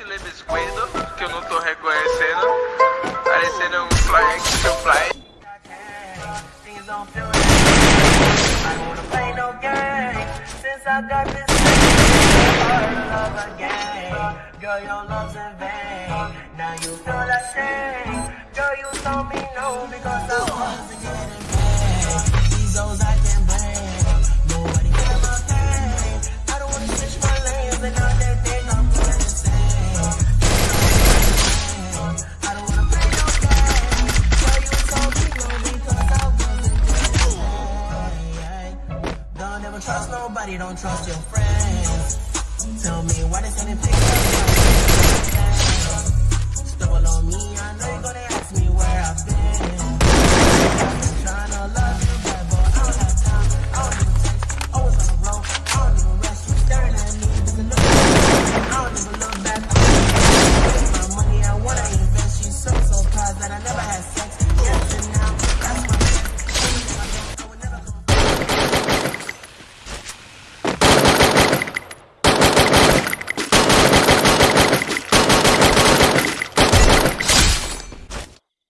esse leme esquerdo, que eu não tô reconhecendo, parecendo um fly action fly. Girl, your love's in vain. Now you feel. Girl, you told me no because I wasn't getting. don't trust nobody, don't trust your friends. Tell me why they sending